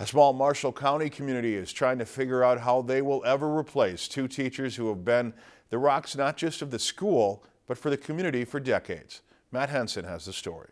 A small Marshall County community is trying to figure out how they will ever replace two teachers who have been the rocks not just of the school, but for the community for decades. Matt Henson has the story.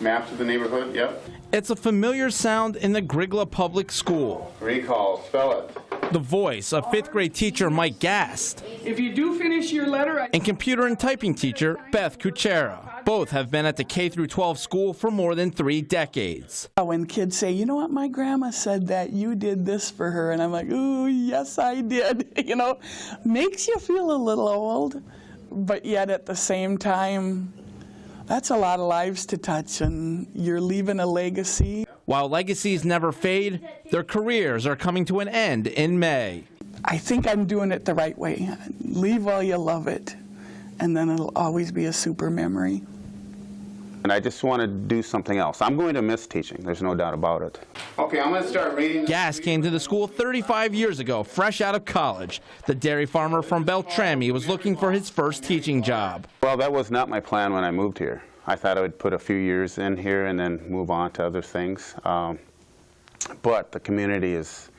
Maps of the neighborhood, yep. It's a familiar sound in the Grygla Public School. Recall, spell it. The voice of fifth grade teacher Mike Gast If you do finish your letter, I and computer and typing teacher Beth Kuchera. Both have been at the K through 12 school for more than three decades. Uh, when kids say, you know what, my grandma said that you did this for her, and I'm like, ooh, yes, I did. You know, makes you feel a little old, but yet at the same time, that's a lot of lives to touch, and you're leaving a legacy. While legacies never fade, their careers are coming to an end in May. I think I'm doing it the right way. Leave while you love it, and then it'll always be a super memory. And I just want to do something else. I'm going to miss teaching, there's no doubt about it. Okay, I'm going to start reading. Gast came to the school 35 years ago, fresh out of college. The dairy farmer from Beltrami was looking for his first teaching job. Well, that was not my plan when I moved here. I thought I would put a few years in here and then move on to other things. Um, but the community has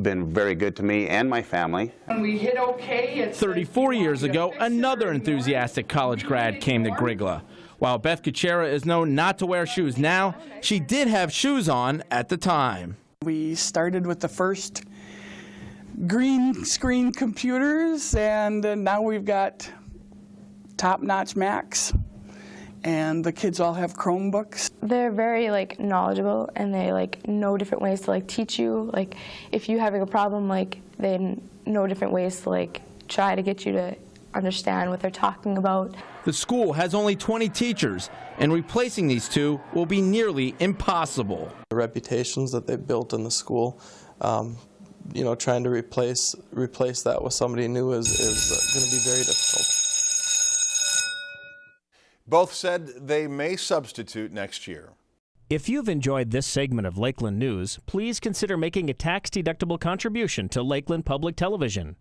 been very good to me and my family. When we hit okay, it's 34 years ago, another enthusiastic college grad came to Grygla. While Beth Kuchera is known not to wear shoes now, she did have shoes on at the time. We started with the first green screen computers, and uh, now we've got top-notch Macs, and the kids all have Chromebooks. they're very like knowledgeable and they like know different ways to like teach you like if you're having a problem like they know different ways to like try to get you to understand what they're talking about The school has only 20 teachers, and replacing these two will be nearly impossible. the reputations that they've built in the school. Um, you know, trying to replace replace that with somebody new is, is uh, going to be very difficult. Both said they may substitute next year. If you've enjoyed this segment of Lakeland News, please consider making a tax-deductible contribution to Lakeland Public Television.